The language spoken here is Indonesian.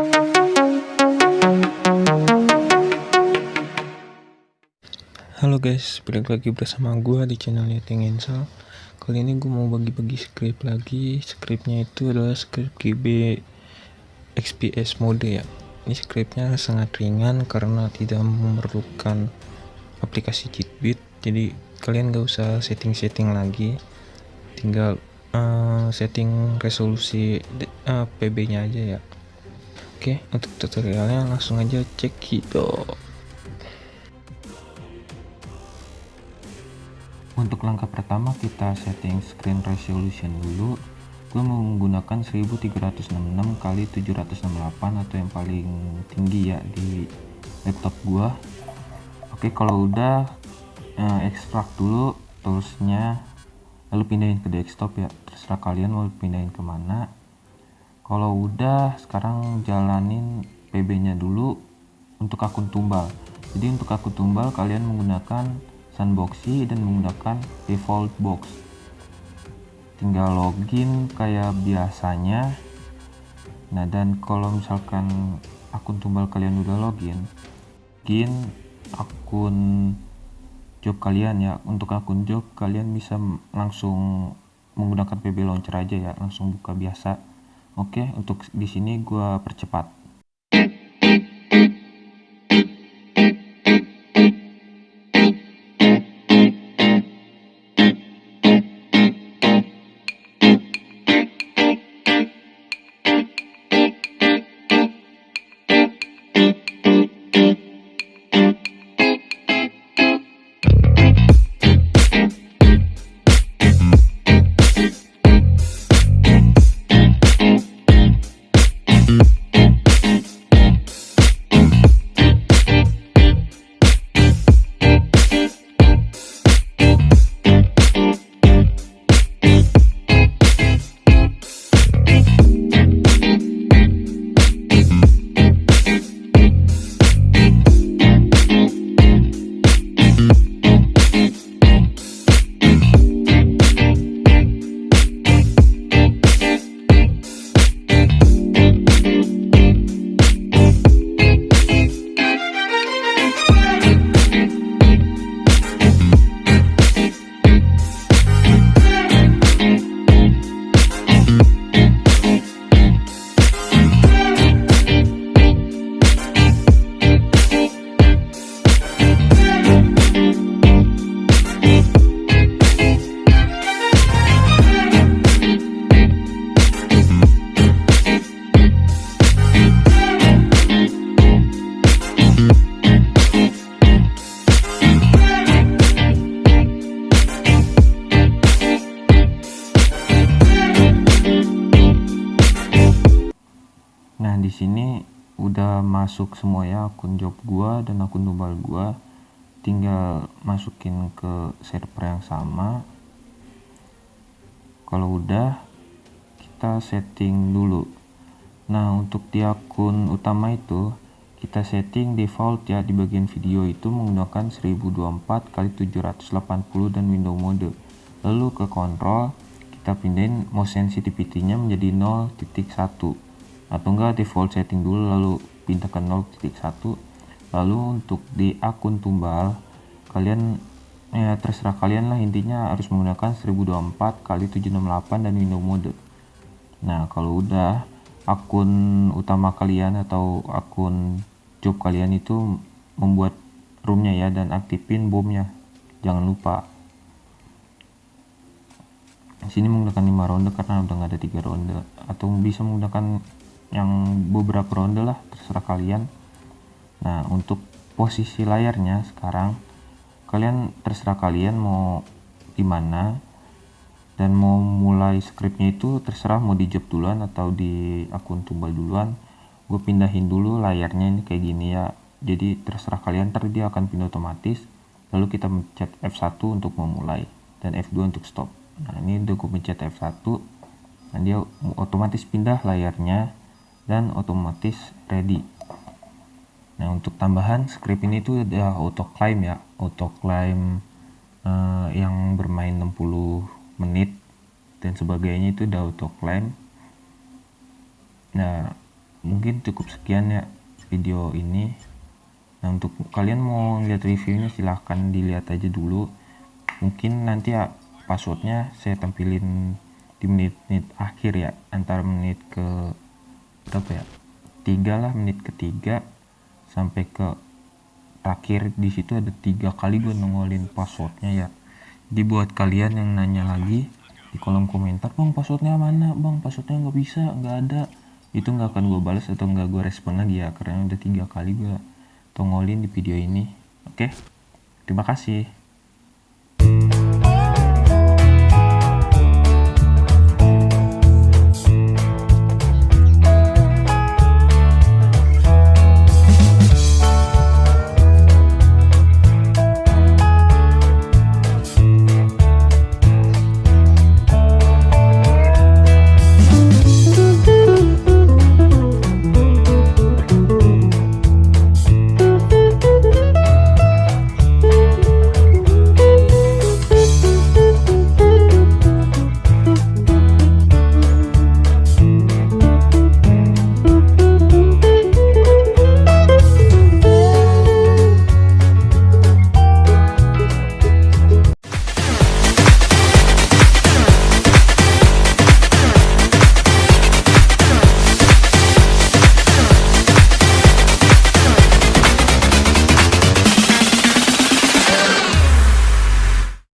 Halo guys, balik lagi bersama gue di channel Yating Insel. Kali ini gue mau bagi-bagi script lagi. Scriptnya itu adalah script GB XPS mode ya. Ini scriptnya sangat ringan karena tidak memerlukan aplikasi cheatbit Jadi kalian gak usah setting-setting lagi. Tinggal uh, setting resolusi uh, PB nya aja ya Oke, untuk tutorialnya langsung aja cek gitu untuk langkah pertama kita setting screen resolution dulu. Gue menggunakan 1366 kali 768 atau yang paling tinggi ya di laptop gue oke kalau udah eh, ekstrak dulu toolsnya. Lalu pindahin ke desktop ya. Terserah kalian mau pindahin ke mana kalau udah sekarang jalanin pb nya dulu untuk akun tumbal. Jadi untuk akun tumbal kalian menggunakan sandboxy dan menggunakan default box. Tinggal login kayak biasanya. Nah dan kalau misalkan akun tumbal kalian udah login login akun job kalian ya. Untuk akun job kalian bisa langsung menggunakan PB launcher aja ya. Langsung buka biasa oke untuk di sini gua percepat di sini udah masuk semua ya akun job gua dan akun tumbal gua. Tinggal masukin ke server yang sama. Kalau udah kita setting dulu. Nah, untuk di akun utama itu kita setting default ya di bagian video itu menggunakan 1024 x 780 dan window mode. Lalu ke kontrol kita pindahin mouse sensitivity-nya menjadi 0.1 atau enggak default setting dulu lalu pindah ke 0.1 lalu untuk di akun tumbal kalian ya terserah kalian lah intinya harus menggunakan 1024 kali 768 dan window mode. Nah kalau udah akun utama kalian atau akun job kalian itu membuat roomnya ya dan aktifin bomnya jangan lupa. Sini menggunakan 5 ronde karena udah nggak ada tiga ronde. Atau bisa menggunakan yang beberapa ronde lah terserah kalian. Nah untuk posisi layarnya sekarang kalian terserah kalian mau di mana dan mau mulai scriptnya itu terserah mau di job duluan atau di akun tumbal duluan. Gue pindahin dulu layarnya ini kayak gini ya. Jadi terserah kalian ntar dia akan pindah otomatis. Lalu kita mencet F1 untuk memulai dan F2 untuk stop. Nah ini udah gue pencet F1 nah dia otomatis pindah layarnya dan otomatis ready. Nah untuk tambahan script ini tuh ada auto claim ya. Auto claim uh, yang bermain 60 menit dan sebagainya itu udah auto claim nah mungkin cukup sekian ya video ini. Nah untuk kalian mau lihat reviewnya silahkan dilihat aja dulu. Mungkin nanti ya passwordnya saya tampilin di menit-menit akhir ya antara menit ke berapa ya? Tiga lah menit ketiga sampai ke terakhir di situ ada tiga kali gue nongolin passwordnya ya. Jadi buat kalian yang nanya lagi di kolom komentar bang passwordnya mana? Bang passwordnya nggak bisa nggak ada. Itu nggak akan gue balas atau nggak gue respon lagi ya karena udah tiga kali gue tongolin di video ini. Oke? Terima kasih